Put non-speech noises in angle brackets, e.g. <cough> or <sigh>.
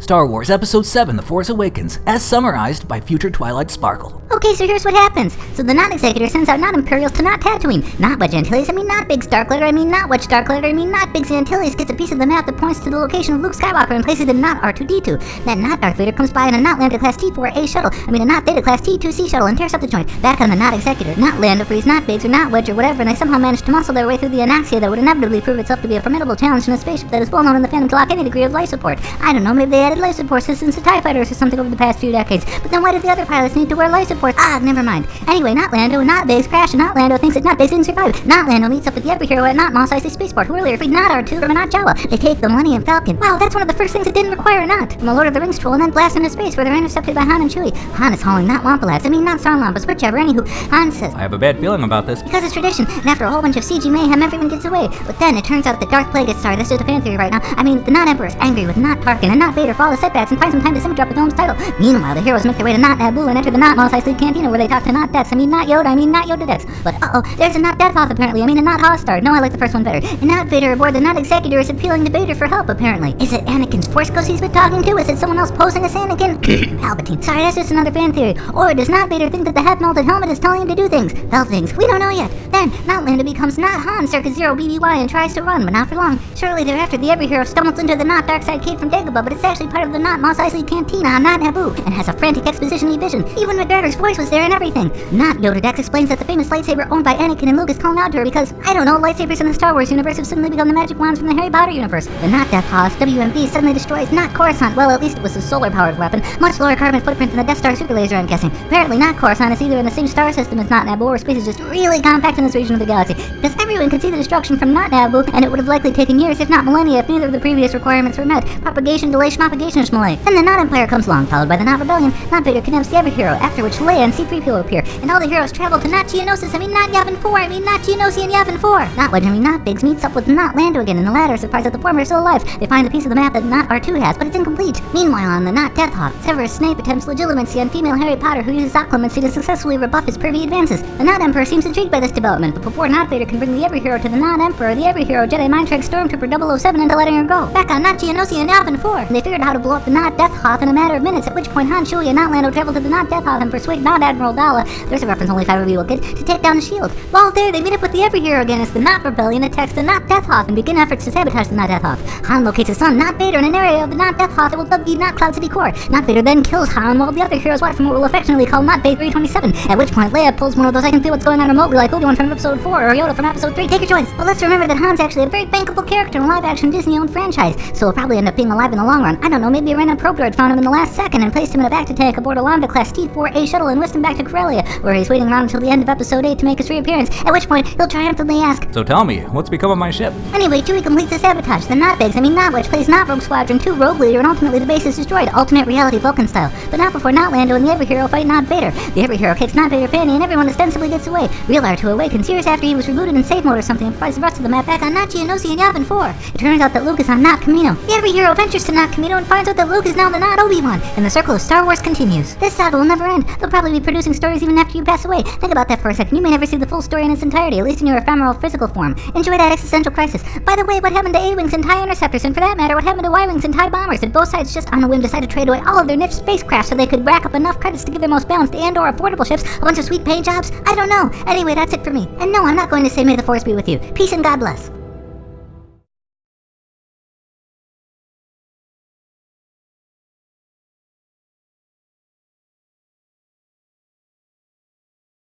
Star Wars Episode 7 The Force Awakens, as summarized by future Twilight Sparkle. Okay, so here's what happens. So the Not Executor sends out Not Imperials to Not Tatooine. Not Wedge Antilles, I mean not Biggs Darklighter, I mean not Wedge Darklighter, I mean not Biggs Antilles gets a piece of the map that points to the location of Luke Skywalker and places it in not R2-D2. Then not Darth Vader comes by in a not Lambda Class T4A shuttle, I mean a not Beta Class T2C shuttle and tears up the joint. Back on the Not Executor, not Lando frees, not Biggs, or not Wedge or whatever, and they somehow manage to muscle their way through the Anoxia that would inevitably prove itself to be a formidable challenge in a spaceship that is well known in the fandom to lack any degree of life support. I don't know, maybe they added life support systems to TIE fighters or something over the past few decades. But then why did the other pilots need to wear life support? Ah, never mind. Anyway, not Lando, not Biggs crash, and not Lando thinks that not Biggs didn't survive. Not Lando meets up with the every hero at not Mos Eisley Spaceport, who earlier freed not R2 from not Jawa. They take the Millennium Falcon. Wow, that's one of the first things that didn't require not. From a Lord of the Rings troll and then blast into space where they're intercepted by Han and Chewie. Han is hauling not Wampa Lads, I mean not Sarlampas, whichever, anywho. Han says, I have a bad feeling about this. because it's tradition, and after a whole bunch of CG mayhem, everyone gets away. But then it turns out that Darth Plagueis, sorry, that's just a fan theory right now. I mean, the Not Emperor is angry with Not Tarkin and Not Vader for all the setbacks and finds some time to semi-drop the film's title. Meanwhile, the heroes make their way to Not Naboo and enter the Not Mos Eisley Cantina where they talk to Not Dex. I mean, not Yoda, I mean, not Yoda Dex. But uh-oh, there's a Not Death Hoth apparently. I mean, a Not Hostar. No, I like the first one better. And Not Vader aboard the Not Executor is appealing to Vader for help, apparently. Is it Anakin's Force Ghost he's been talking to? Is it someone else posing as Anakin? <coughs> Palpatine. Sorry, that's just another fan theory. Or does Not Vader think that the half-melted helmet is telling him to do things? Well, things. We don't know yet. Then, Not Lando becomes Not Han circa Zero BBY and tries to run, but not for long. Shortly thereafter, the Every Hero stumbles into the Not Darkside Cave from Dagobah, but it's actually part of the Not Mos Eisley Cantina on Not Naboo, and has a frantic exposition-y vision. Ewan McGregor's voice was there and everything. Not Yoda Dex explains that the famous lightsaber owned by Anakin and Luke is calling out to her because, I don't know, lightsabers in the Star Wars universe have suddenly become the magic wands from the Harry Potter universe. The Not Death Hoth WMD suddenly destroys Not Coruscant. Well, at least it was a solar-powered weapon. Much lower carbon footprint than the Death Star super laser, I'm guessing. Apparently, Not Coruscant is either in the same star system as Not Naboo, or space is just really compact in this region of the galaxy. Because everyone could see the destruction from Not Naboo, and it would have likely taken years, if not millennia, if neither of the previous requirements were met. Propagation, delay, schmalay. Then the Not Empire comes along, followed by the Not Rebellion. Not Vader kidnaps the Every Hero, after which Leia and C-3PO appear, and all the heroes travel to Not Geonosis, I mean not Yavin 4, I mean not and Yavin 4. Not Wedge, I mean not Biggs meets up with Not Lando again, and the latter, surprised that the former is still alive. They find a piece of the map that Not R2 has, but it's incomplete. Meanwhile, on the Not Death Hoth, Severus Snape attempts legilimency on female Harry Potter who uses occlumency to successfully rebuff his pervy advances. The Not Emperor seems intrigued by this development, but before Not Vader can bring the Every Hero to the Not Emperor, the Every Hero Jedi mind tricks Stormtrooper 007 into letting her go. Back on Not Geonosis and Yavin 4, and they figured out how to blow up the Not Death Hoth in a matter of minutes, at which point Han, Chewie, and Not Lando travel to the Not Death Hoth and persuade Not Admiral Daala, there's a reference only five of you will get, to take down the shield. While there, they meet up with the Every Hero again as the Not Rebellion attacks the Not Death Hoth and begin efforts to sabotage the Not Death Hoth. Han locates his son, Not Vader, in an area of the Not Death Hoth that will dub the Not Cloud City core. Not Vader then kills Han while the other heroes watch from what we'll affectionately call Not Bay 327, at which point Leia pulls one of those I can feel what's going on remotely like Obi-Wan from episode 4 or Yoda from episode 3. Take your choice. But let's remember that Han's actually a very bankable character in a live-action Disney-owned franchise, so he'll probably end up being alive in the long run. I don't know, maybe a random probe droid found him in the last second and placed him in a bacta tank aboard a Lambda class T4A shuttle and whisked him back to Corellia, where he's waiting around until the end of episode 8 to make his reappearance, at which point he'll triumphantly ask, So tell me, what's become of my ship? Anyway, Chewie completes the sabotage. The Not Biggs, I mean Not Wedge, plays Not Rogue Squadron 2 Rogue Leader, and ultimately the base is destroyed, alternate reality Vulcan style. But not before Not Lando and the Every Hero fight Not Vader. The Every Hero kicks Not Vader Fanny, and everyone ostensibly gets away. Real R2 awakens years after he was rebooted in safe mode or something, and provides the rest of the map back on Not Geonosis and Yavin 4. It turns out that Luke is on Not Kamino. The Every Hero ventures to Not Kamino and finds out that Luke is now the Not Obi-Wan, and the circle of Star Wars continues. This saga will never end. They'll probably be producing stories even after you pass away. Think about that for a second. You may never see the full story in its entirety, at least in your ephemeral physical form. Enjoy that existential crisis. By the way, what happened to A-Wings and TIE Interceptors, and for that matter, what happened to Y-Wings and TIE Bombers? Did both sides just on a whim decide to trade away all of their niche spacecraft so they could rack up enough credits to give their most balanced and or affordable ships a bunch of sweet paint jobs? I don't know. Anyway, that's it for me. And no, I'm not going to say may the force be with you. Peace and God bless.